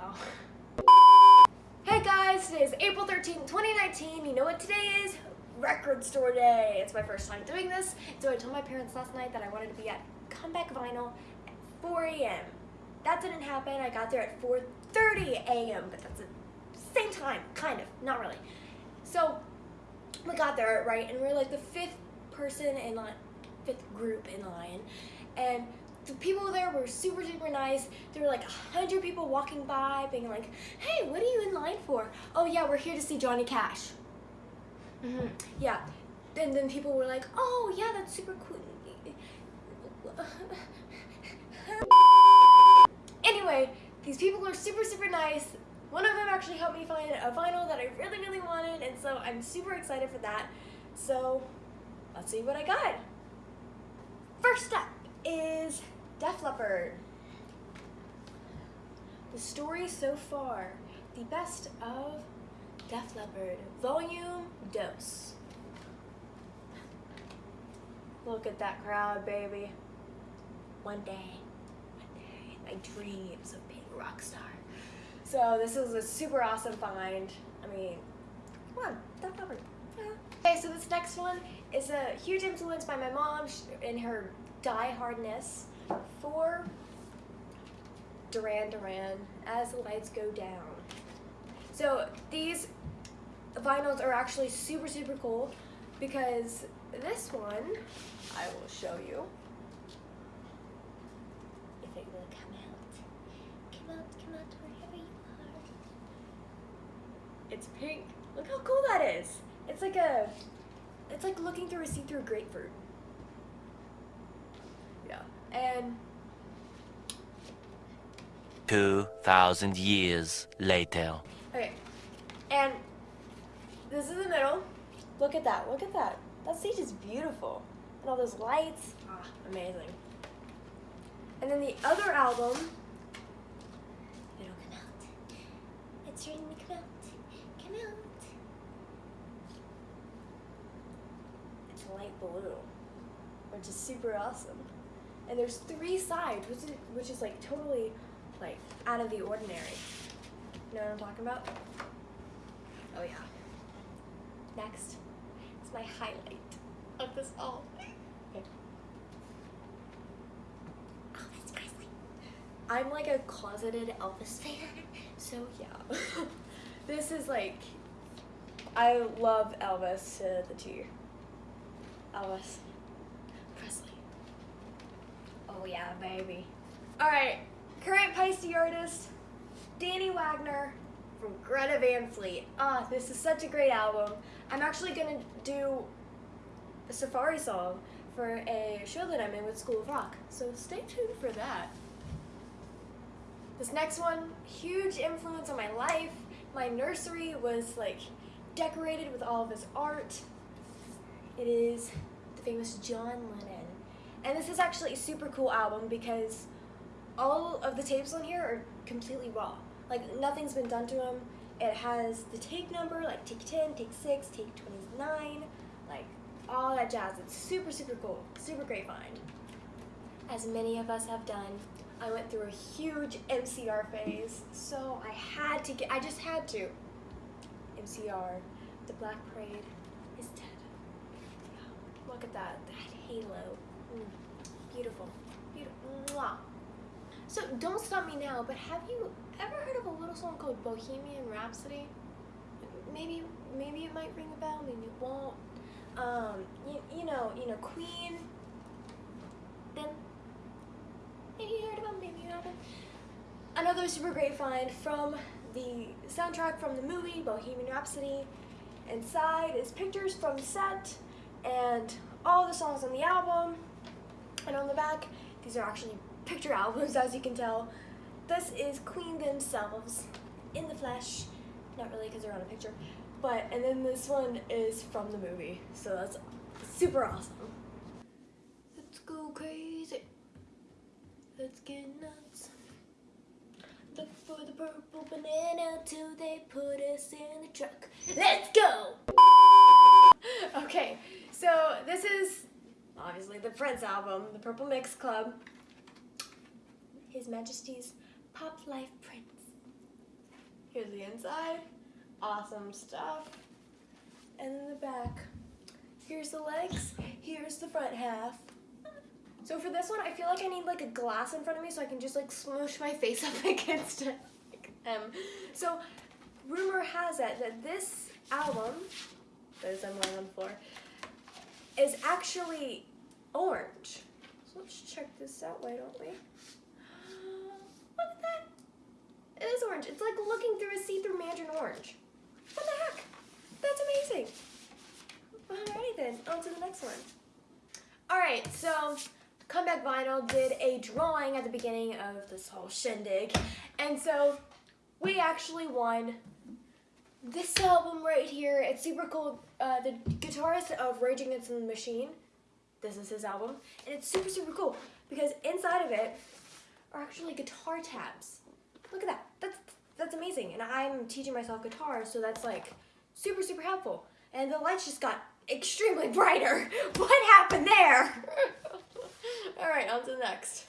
Oh. Hey guys, today is April 13, 2019. You know what today is? Record store day. It's my first time doing this. So I told my parents last night that I wanted to be at Comeback Vinyl at 4 a.m. That didn't happen. I got there at 4.30 a.m. But that's the same time, kind of, not really. So we got there, right, and we are like the fifth person in line, fifth group in line. And the people there were super, super nice. There were like a hundred people walking by being like, hey, what are you in line for? Oh yeah, we're here to see Johnny Cash. Mm -hmm. Yeah. And then people were like, oh yeah, that's super cool. anyway, these people are super, super nice. One of them actually helped me find a vinyl that I really, really wanted, and so I'm super excited for that. So, let's see what I got. First up is Def Leppard. The story so far, the best of Def Leppard, volume dos. Look at that crowd, baby. One day, one day, my dreams of being a rock star. So this is a super awesome find. I mean, come on, Def Leppard. Okay, so this next one is a huge influence by my mom in her die-hardness for Duran Duran as the lights go down. So these vinyls are actually super, super cool because this one, I will show you. If it will come out. Come out, come out wherever you are. It's pink. Look how cool that is. It's like a, it's like looking through a see-through grapefruit. And 2,000 years later. Okay, and this is the middle. Look at that, look at that. That stage is beautiful. And all those lights, ah, amazing. And then the other album, it'll come out. It's starting to come out, come out. It's light blue, which is super awesome and there's three sides, which is, which is like totally like out of the ordinary. You know what I'm talking about? Oh yeah. Next, it's my highlight of this all. Okay. Oh, Elvis Presley. I'm like a closeted Elvis fan, so yeah. this is like, I love Elvis to the T. Elvis. Oh yeah, baby. All right, current Paiste artist, Danny Wagner from Greta Van Fleet. Ah, this is such a great album. I'm actually gonna do a Safari song for a show that I'm in with School of Rock, so stay tuned for that. This next one, huge influence on my life. My nursery was like decorated with all of his art. It is the famous John Lennon. And this is actually a super cool album because all of the tapes on here are completely raw. Like nothing's been done to them. It has the take number, like take 10, take 6, take 29, like all that jazz. It's super, super cool. Super great find. As many of us have done, I went through a huge MCR phase, so I had to get, I just had to. MCR, the Black Parade is dead. Look at that, that halo. Mm, beautiful. Beautiful. So don't stop me now, but have you ever heard of a little song called Bohemian Rhapsody? Maybe maybe it might ring a bell, maybe it won't. Um, you, you know, you know, Queen. Then maybe you heard them, maybe you haven't. Another super great find from the soundtrack from the movie Bohemian Rhapsody. Inside is pictures from the set and all the songs on the album. And on the back, these are actually picture albums, as you can tell. This is Queen themselves in the flesh. Not really because they're on a picture. But, and then this one is from the movie. So that's super awesome. Let's go crazy. Let's get nuts. Look for the purple banana till they put us in the truck. Let's go! okay, so this is obviously the Prince album, the Purple Mix Club, His Majesty's Pop Life Prince. Here's the inside. Awesome stuff. And then the back. Here's the legs. Here's the front half. So for this one, I feel like I need like a glass in front of me so I can just like smoosh my face up against it. Um, so rumor has it that this album, that is I'm laying on the floor, is actually orange. So let's check this out, why don't we? Uh, look at that. It is orange. It's like looking through a see-through mandarin orange. What the heck? That's amazing. Alrighty then, on to the next one. Alright, so Comeback Vinyl did a drawing at the beginning of this whole shindig. And so we actually won this album right here. It's super cool. Uh, the guitarist of Rage Against the Machine, this is his album. And it's super, super cool because inside of it are actually guitar tabs. Look at that. That's, that's amazing. And I'm teaching myself guitar, so that's like super, super helpful. And the lights just got extremely brighter. What happened there? All right, on to the next.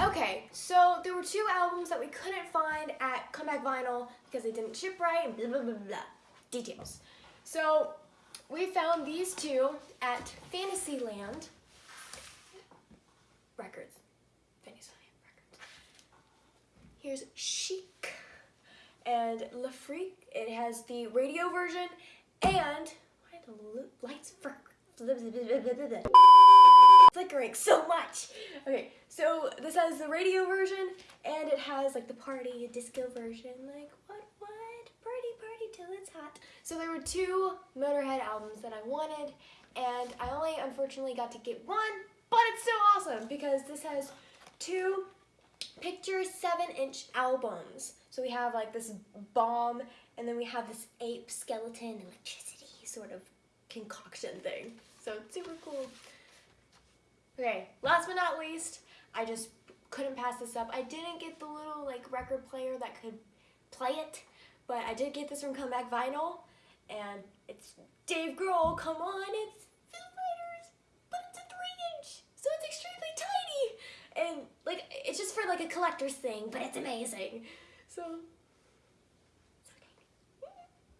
Okay, so there were two albums that we couldn't find at Comeback Vinyl because they didn't ship right and blah, blah, blah, blah. Details. So we found these two at Fantasyland Records. Fantasyland Records. Here's Chic and Le Freak. It has the radio version and why the lights for flickering so much. Okay, so this has the radio version and it has like the party disco version. Like what what? Party party till it's hot. So there were two Motorhead albums that I wanted and I only unfortunately got to get one, but it's so awesome because this has two picture seven inch albums. So we have like this bomb and then we have this ape skeleton electricity sort of concoction thing. So super cool. Okay, last but not least, I just couldn't pass this up. I didn't get the little like record player that could play it, but I did get this from Comeback Vinyl, and it's Dave Grohl. Come on, it's Foo Fighters, but it's a three inch, so it's extremely tiny, and like it's just for like a collector's thing, but it's amazing. So.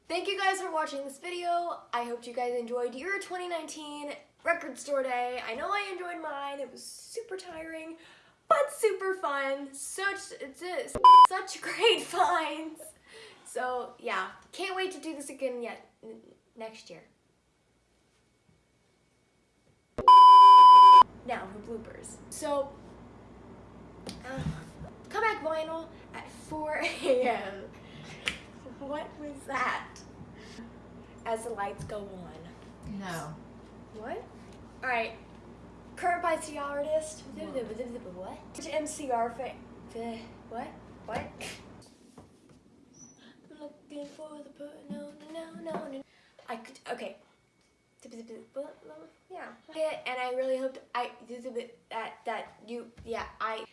Thank you guys for watching this video. I hope you guys enjoyed your 2019 record store day. I know I enjoyed mine. It was super tiring, but super fun. Such it's just such great finds. So yeah, can't wait to do this again yet next year. Now for bloopers. So uh, vinyl at 4 a.m. What was that? As the lights go on. No. What? Alright. Current by the artist. What? MCR fa what? What? Looking for the per no no no no. I could okay. Yeah. And I really hoped I that that you yeah I